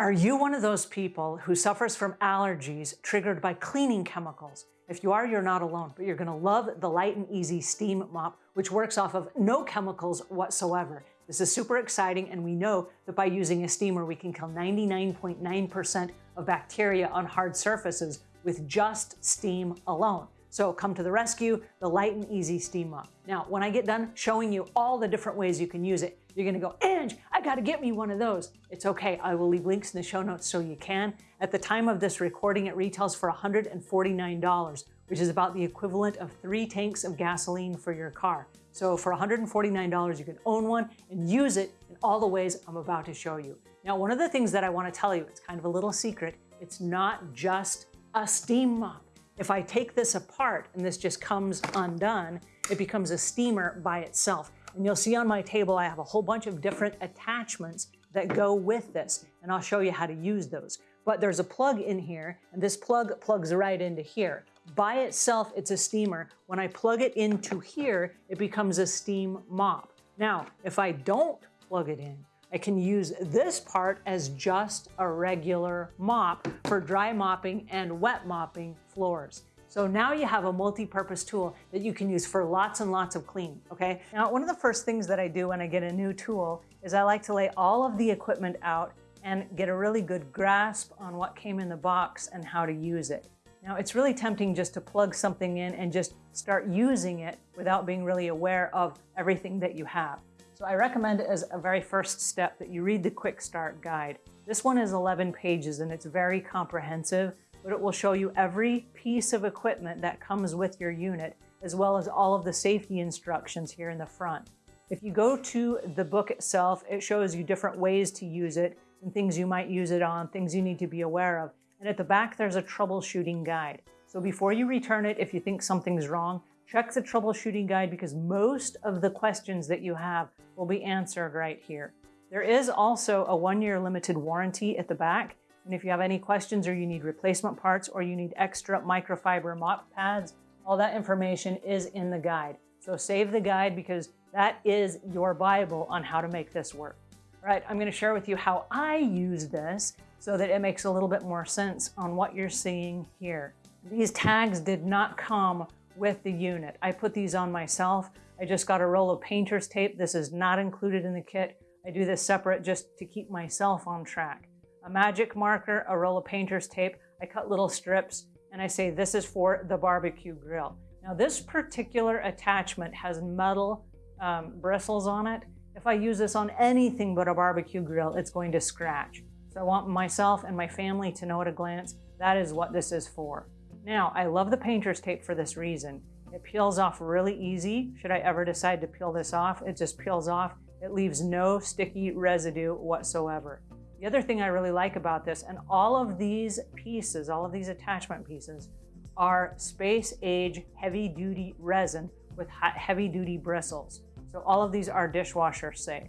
Are you one of those people who suffers from allergies triggered by cleaning chemicals? If you are, you're not alone, but you're gonna love the Light and Easy Steam Mop, which works off of no chemicals whatsoever. This is super exciting, and we know that by using a steamer, we can kill 99.9% of bacteria on hard surfaces with just steam alone. So come to the rescue, the light and easy steam mop. Now, when I get done showing you all the different ways you can use it, you're gonna go, Ange, I gotta get me one of those. It's okay, I will leave links in the show notes so you can. At the time of this recording, it retails for $149, which is about the equivalent of three tanks of gasoline for your car. So for $149, you can own one and use it in all the ways I'm about to show you. Now, one of the things that I wanna tell you, it's kind of a little secret, it's not just a steam mop. If I take this apart and this just comes undone, it becomes a steamer by itself. And you'll see on my table, I have a whole bunch of different attachments that go with this, and I'll show you how to use those. But there's a plug in here, and this plug plugs right into here. By itself, it's a steamer. When I plug it into here, it becomes a steam mop. Now, if I don't plug it in, I can use this part as just a regular mop for dry mopping and wet mopping floors. So now you have a multi-purpose tool that you can use for lots and lots of cleaning, okay? Now, one of the first things that I do when I get a new tool is I like to lay all of the equipment out and get a really good grasp on what came in the box and how to use it. Now, it's really tempting just to plug something in and just start using it without being really aware of everything that you have. So I recommend as a very first step that you read the Quick Start Guide. This one is 11 pages and it's very comprehensive, but it will show you every piece of equipment that comes with your unit, as well as all of the safety instructions here in the front. If you go to the book itself, it shows you different ways to use it and things you might use it on, things you need to be aware of. And at the back, there's a troubleshooting guide. So before you return it, if you think something's wrong, check the troubleshooting guide because most of the questions that you have will be answered right here. There is also a one-year limited warranty at the back. And if you have any questions or you need replacement parts or you need extra microfiber mop pads, all that information is in the guide. So save the guide because that is your Bible on how to make this work. All right, I'm gonna share with you how I use this so that it makes a little bit more sense on what you're seeing here. These tags did not come with the unit. I put these on myself. I just got a roll of painter's tape. This is not included in the kit. I do this separate just to keep myself on track. A magic marker, a roll of painter's tape. I cut little strips and I say this is for the barbecue grill. Now this particular attachment has metal um, bristles on it. If I use this on anything but a barbecue grill, it's going to scratch. So I want myself and my family to know at a glance that is what this is for. Now, I love the painter's tape for this reason. It peels off really easy. Should I ever decide to peel this off, it just peels off. It leaves no sticky residue whatsoever. The other thing I really like about this, and all of these pieces, all of these attachment pieces, are space age heavy duty resin with heavy duty bristles. So all of these are dishwasher safe.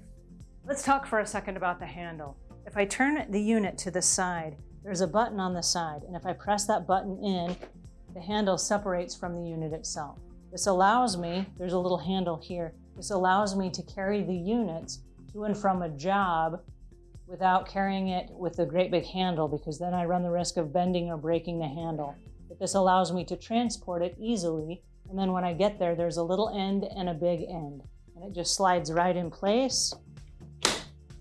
Let's talk for a second about the handle. If I turn the unit to the side, there's a button on the side, and if I press that button in, the handle separates from the unit itself. This allows me, there's a little handle here, this allows me to carry the units to and from a job without carrying it with a great big handle because then I run the risk of bending or breaking the handle. But this allows me to transport it easily and then when I get there, there's a little end and a big end. And it just slides right in place.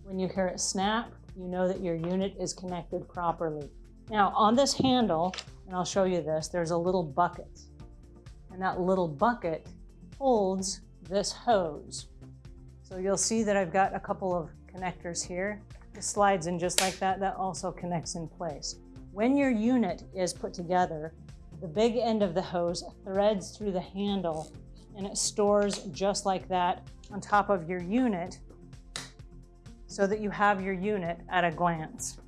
When you hear it snap, you know that your unit is connected properly. Now on this handle, and I'll show you this, there's a little bucket. And that little bucket holds this hose. So you'll see that I've got a couple of connectors here. Slides in just like that. That also connects in place. When your unit is put together, the big end of the hose threads through the handle and it stores just like that on top of your unit so that you have your unit at a glance.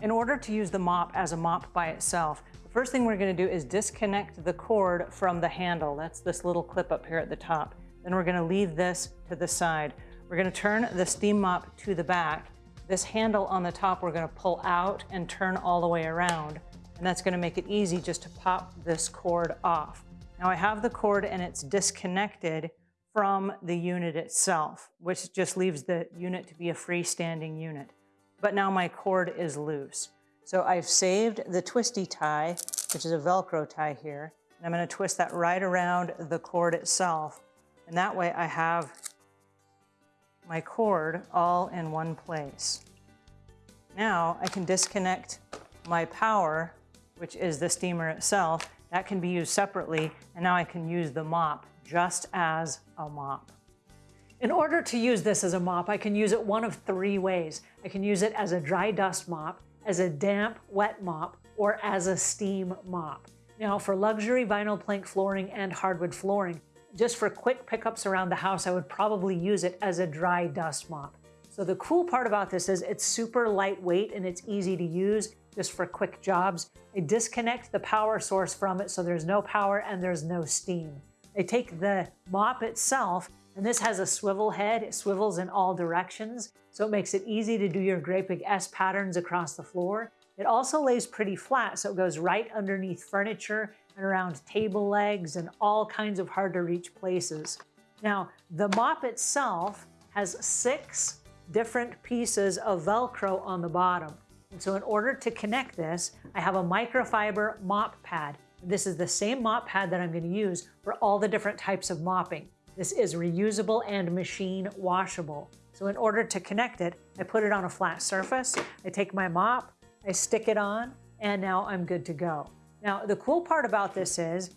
In order to use the mop as a mop by itself, the first thing we're gonna do is disconnect the cord from the handle. That's this little clip up here at the top. Then we're gonna leave this to the side. We're gonna turn the steam mop to the back. This handle on the top we're gonna pull out and turn all the way around. And that's gonna make it easy just to pop this cord off. Now I have the cord and it's disconnected from the unit itself, which just leaves the unit to be a freestanding unit. but now my cord is loose. So I've saved the twisty tie, which is a Velcro tie here, and I'm gonna twist that right around the cord itself. And that way I have my cord all in one place. Now I can disconnect my power, which is the steamer itself. That can be used separately, and now I can use the mop just as a mop. In order to use this as a mop, I can use it one of three ways. I can use it as a dry dust mop, as a damp, wet mop, or as a steam mop. Now, for luxury vinyl plank flooring and hardwood flooring, just for quick pickups around the house, I would probably use it as a dry dust mop. So the cool part about this is it's super lightweight and it's easy to use just for quick jobs. I disconnect the power source from it so there's no power and there's no steam. I take the mop itself and this has a swivel head. It swivels in all directions, so it makes it easy to do your great big S patterns across the floor. It also lays pretty flat, so it goes right underneath furniture and around table legs and all kinds of hard to reach places. Now, the mop itself has six different pieces of Velcro on the bottom. And so in order to connect this, I have a microfiber mop pad. This is the same mop pad that I'm gonna use for all the different types of mopping. This is reusable and machine washable. So in order to connect it, I put it on a flat surface, I take my mop, I stick it on, and now I'm good to go. Now, the cool part about this is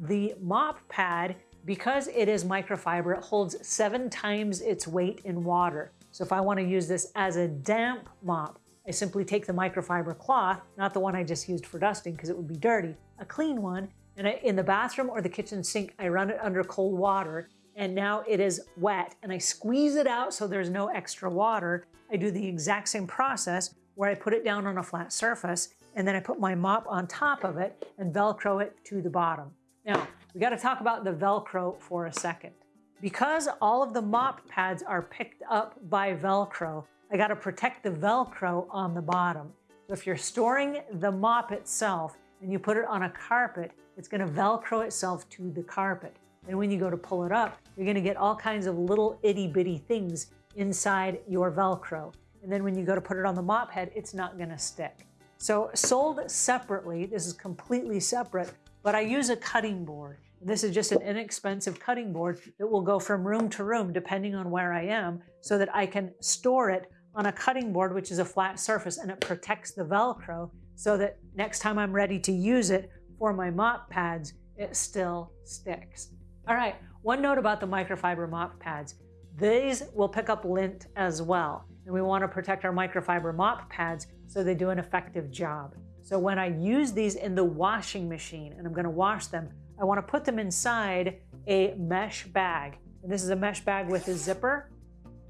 the mop pad, because it is microfiber, it holds seven times its weight in water. So if I wanna use this as a damp mop, I simply take the microfiber cloth, not the one I just used for dusting because it would be dirty, a clean one, and I, in the bathroom or the kitchen sink, I run it under cold water and now it is wet and I squeeze it out so there's no extra water. I do the exact same process where I put it down on a flat surface and then I put my mop on top of it and Velcro it to the bottom. Now, we gotta talk about the Velcro for a second. Because all of the mop pads are picked up by Velcro, I gotta protect the Velcro on the bottom. So if you're storing the mop itself and you put it on a carpet, it's gonna Velcro itself to the carpet. And when you go to pull it up, you're gonna get all kinds of little itty bitty things inside your Velcro. And then when you go to put it on the mop head, it's not gonna stick. So sold separately, this is completely separate, but I use a cutting board. This is just an inexpensive cutting board that will go from room to room depending on where I am so that I can store it on a cutting board, which is a flat surface, and it protects the Velcro so that next time I'm ready to use it for my mop pads, it still sticks. All right, one note about the microfiber mop pads. These will pick up lint as well. And we wanna protect our microfiber mop pads so they do an effective job. So when I use these in the washing machine and I'm gonna wash them, I wanna put them inside a mesh bag. And this is a mesh bag with a zipper.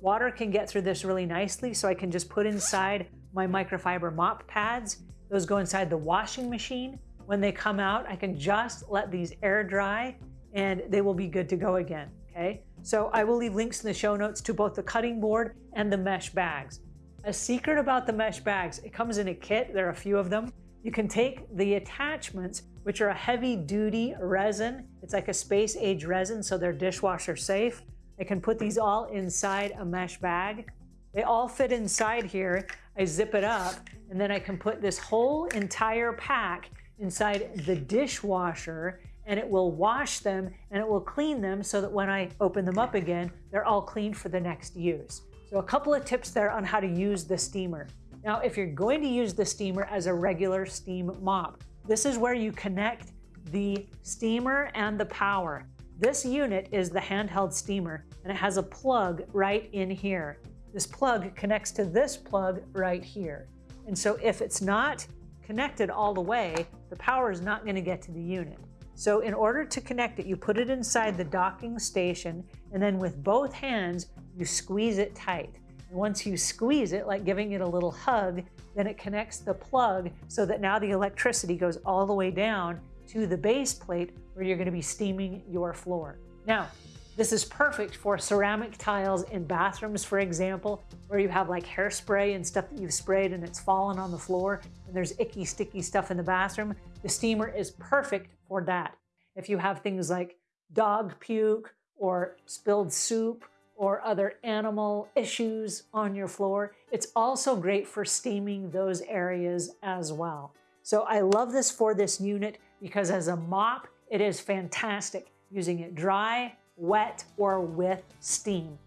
Water can get through this really nicely, so I can just put inside my microfiber mop pads. Those go inside the washing machine. When they come out, I can just let these air dry and they will be good to go again, okay? So I will leave links in the show notes to both the cutting board and the mesh bags. A secret about the mesh bags, it comes in a kit, there are a few of them. You can take the attachments, which are a heavy duty resin. It's like a space age resin, so they're dishwasher safe. I can put these all inside a mesh bag. They all fit inside here. I zip it up, and then I can put this whole entire pack inside the dishwasher and it will wash them and it will clean them so that when I open them up again, they're all clean for the next use. So a couple of tips there on how to use the steamer. Now, if you're going to use the steamer as a regular steam mop, this is where you connect the steamer and the power. This unit is the handheld steamer and it has a plug right in here. This plug connects to this plug right here. And so if it's not connected all the way, the power is not gonna get to the unit. So in order to connect it, you put it inside the docking station, and then with both hands, you squeeze it tight. And once you squeeze it, like giving it a little hug, then it connects the plug so that now the electricity goes all the way down to the base plate where you're gonna be steaming your floor. Now, this is perfect for ceramic tiles in bathrooms, for example, where you have like hairspray and stuff that you've sprayed and it's fallen on the floor and there's icky, sticky stuff in the bathroom. The steamer is perfect for that. If you have things like dog puke or spilled soup or other animal issues on your floor. It's also great for steaming those areas as well. So I love this for this unit because as a mop, it is fantastic using it dry, wet, or with steam.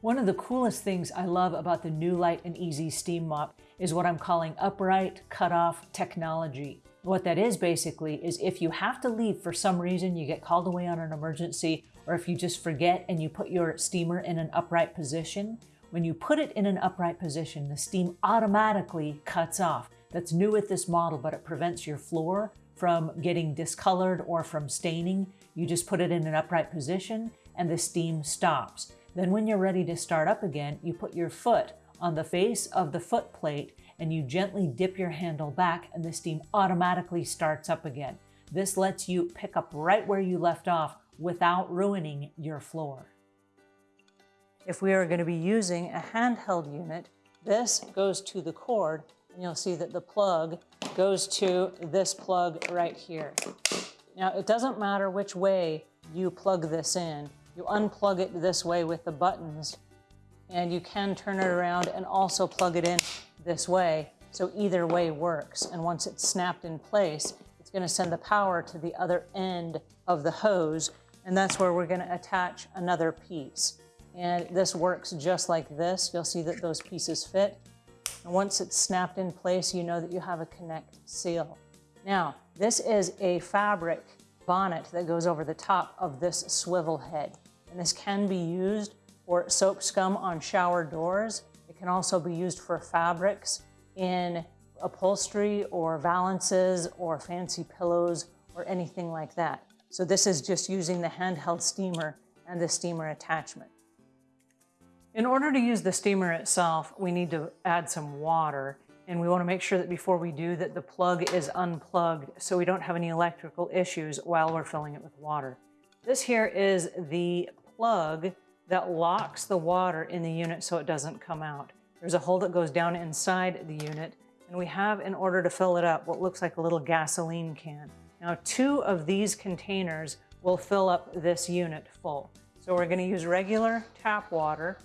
One of the coolest things I love about the new Light and Easy Steam Mop is what I'm calling upright cutoff technology. What that is basically is if you have to leave for some reason, you get called away on an emergency, or if you just forget and you put your steamer in an upright position, when you put it in an upright position, the steam automatically cuts off. That's new with this model, but it prevents your floor from getting discolored or from staining. You just put it in an upright position and the steam stops. Then when you're ready to start up again, you put your foot on the face of the foot plate and you gently dip your handle back and the steam automatically starts up again. This lets you pick up right where you left off without ruining your floor. If we are going to be using a handheld unit, this goes to the cord and you'll see that the plug goes to this plug right here. Now it doesn't matter which way you plug this in. You unplug it this way with the buttons and you can turn it around and also plug it in this way. So either way works. And once it's snapped in place, it's gonna send the power to the other end of the hose. And that's where we're gonna attach another piece. And this works just like this. You'll see that those pieces fit. And once it's snapped in place, you know that you have a connect seal. Now, this is a fabric bonnet that goes over the top of this swivel head. And this can be used for soap scum on shower doors. It can also be used for fabrics in upholstery or valances or fancy pillows or anything like that. So this is just using the handheld steamer and the steamer attachment. In order to use the steamer itself, we need to add some water and we want to make sure that before we do that the plug is unplugged so we don't have any electrical issues while we're filling it with water. This here is the plug that locks the water in the unit so it doesn't come out. There's a hole that goes down inside the unit, and we have, in order to fill it up, what looks like a little gasoline can. Now, two of these containers will fill up this unit full. So we're gonna use regular tap water.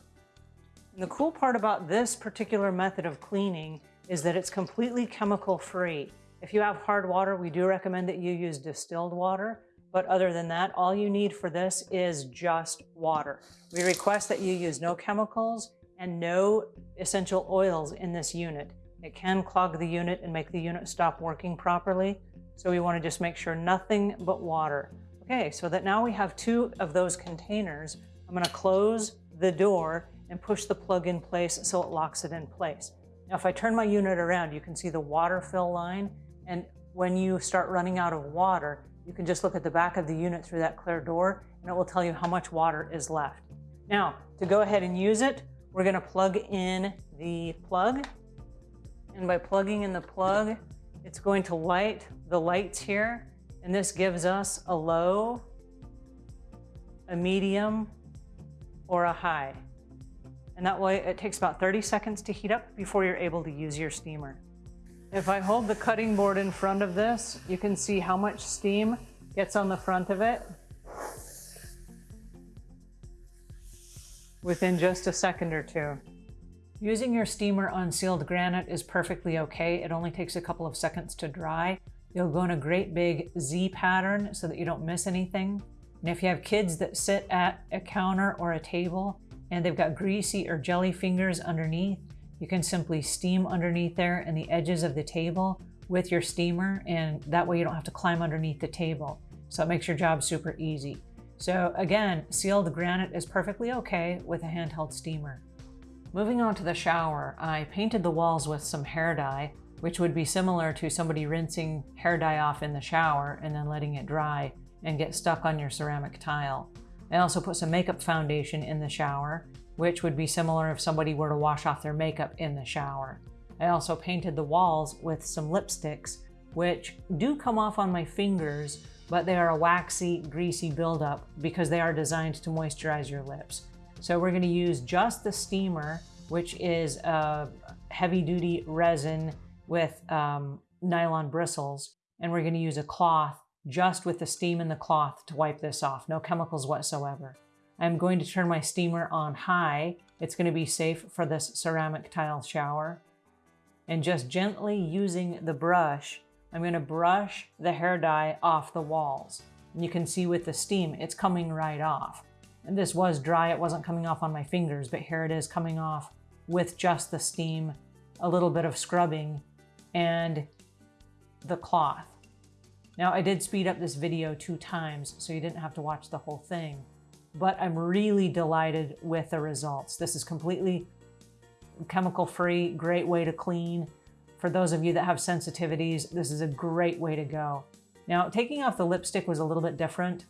And the cool part about this particular method of cleaning is that it's completely chemical free. If you have hard water, we do recommend that you use distilled water. But other than that, all you need for this is just water. We request that you use no chemicals and no essential oils in this unit. It can clog the unit and make the unit stop working properly. So we wanna just make sure nothing but water. Okay, so that now we have two of those containers, I'm gonna close the door and push the plug in place so it locks it in place. Now, if I turn my unit around, you can see the water fill line. And when you start running out of water, you can just look at the back of the unit through that clear door and it will tell you how much water is left. Now, to go ahead and use it, we're gonna plug in the plug. And by plugging in the plug, it's going to light the lights here. And this gives us a low, a medium, or a high. And that way it takes about 30 seconds to heat up before you're able to use your steamer. If I hold the cutting board in front of this, you can see how much steam gets on the front of it within just a second or two. Using your steamer on sealed granite is perfectly okay. It only takes a couple of seconds to dry. You'll go in a great big Z pattern so that you don't miss anything. And if you have kids that sit at a counter or a table and they've got greasy or jelly fingers underneath, you can simply steam underneath there and the edges of the table with your steamer and that way you don't have to climb underneath the table. So it makes your job super easy. So again, sealed granite is perfectly okay with a handheld steamer. Moving on to the shower, I painted the walls with some hair dye, which would be similar to somebody rinsing hair dye off in the shower and then letting it dry and get stuck on your ceramic tile. I also put some makeup foundation in the shower which would be similar if somebody were to wash off their makeup in the shower. I also painted the walls with some lipsticks, which do come off on my fingers, but they are a waxy, greasy buildup because they are designed to moisturize your lips. So we're gonna use just the steamer, which is a heavy duty resin with um, nylon bristles, and we're gonna use a cloth just with the steam in the cloth to wipe this off, no chemicals whatsoever. I'm going to turn my steamer on high. It's going to be safe for this ceramic tile shower. And just gently using the brush, I'm going to brush the hair dye off the walls. And you can see with the steam, it's coming right off. And this was dry, it wasn't coming off on my fingers, but here it is coming off with just the steam, a little bit of scrubbing, and the cloth. Now I did speed up this video two times, so you didn't have to watch the whole thing, but I'm really delighted with the results. This is completely chemical free, great way to clean. For those of you that have sensitivities, this is a great way to go. Now, taking off the lipstick was a little bit different.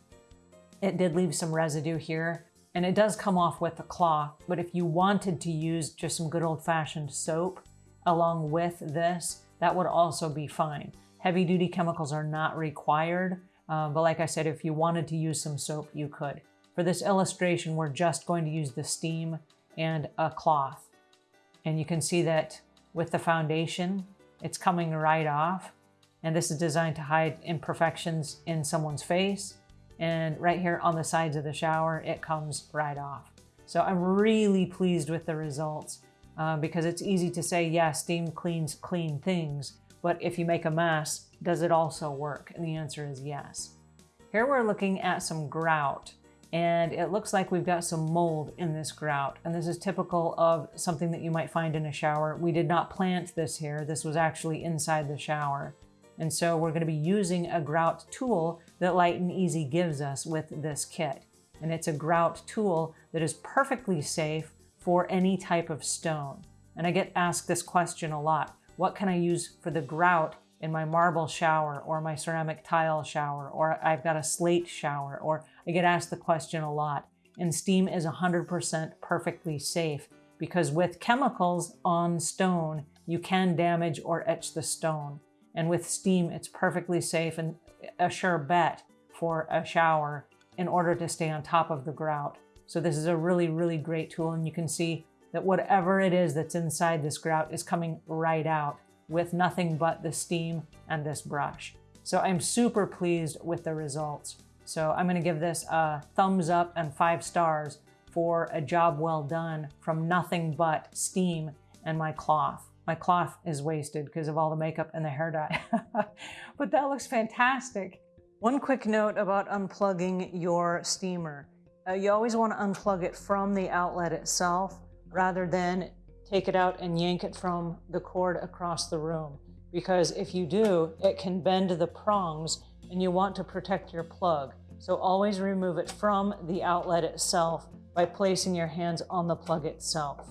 It did leave some residue here, and it does come off with the cloth, but if you wanted to use just some good old-fashioned soap along with this, that would also be fine. Heavy duty chemicals are not required, uh, but like I said, if you wanted to use some soap, you could. For this illustration, we're just going to use the steam and a cloth. And you can see that with the foundation, it's coming right off. And this is designed to hide imperfections in someone's face. And right here on the sides of the shower, it comes right off. So I'm really pleased with the results uh, because it's easy to say, yeah, steam cleans clean things, but if you make a mess, does it also work? And the answer is yes. Here we're looking at some grout and it looks like we've got some mold in this grout. And this is typical of something that you might find in a shower. We did not plant this here. This was actually inside the shower. And so we're gonna be using a grout tool that Light and Easy gives us with this kit. And it's a grout tool that is perfectly safe for any type of stone. And I get asked this question a lot. What can I use for the grout in my marble shower or my ceramic tile shower, or I've got a slate shower, or I get asked the question a lot. And steam is 100% perfectly safe because with chemicals on stone, you can damage or etch the stone. And with steam, it's perfectly safe and a sure bet for a shower in order to stay on top of the grout. So this is a really, really great tool. And you can see that whatever it is that's inside this grout is coming right out with nothing but the steam and this brush. So I'm super pleased with the results. So I'm gonna give this a thumbs up and five stars for a job well done from nothing but steam and my cloth. My cloth is wasted because of all the makeup and the hair dye, but that looks fantastic. One quick note about unplugging your steamer. Uh, you always want to unplug it from the outlet itself rather than take it out and yank it from the cord across the room. Because if you do, it can bend the prongs and you want to protect your plug. So always remove it from the outlet itself by placing your hands on the plug itself.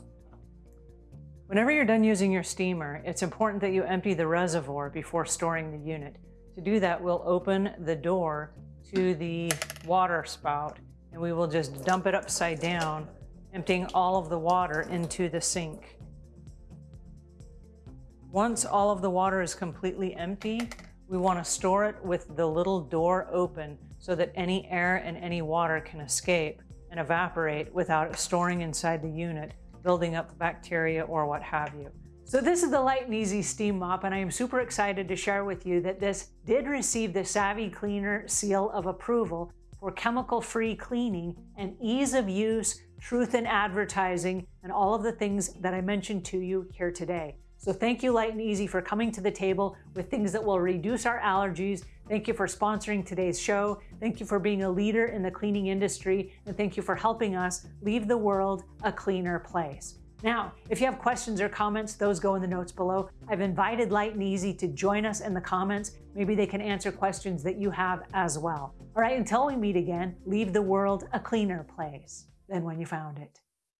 Whenever you're done using your steamer, it's important that you empty the reservoir before storing the unit. To do that, we'll open the door to the water spout and we will just dump it upside down emptying all of the water into the sink. Once all of the water is completely empty, we want to store it with the little door open so that any air and any water can escape and evaporate without storing inside the unit, building up bacteria or what have you. So this is the Light and Easy Steam Mop, and I am super excited to share with you that this did receive the Savvy Cleaner seal of approval for chemical-free cleaning and ease of use truth in advertising, and all of the things that I mentioned to you here today. So thank you, Light and Easy, for coming to the table with things that will reduce our allergies. Thank you for sponsoring today's show. Thank you for being a leader in the cleaning industry. And thank you for helping us leave the world a cleaner place. Now, if you have questions or comments, those go in the notes below. I've invited Light and Easy to join us in the comments. Maybe they can answer questions that you have as well. All right, until we meet again, leave the world a cleaner place than when you found it.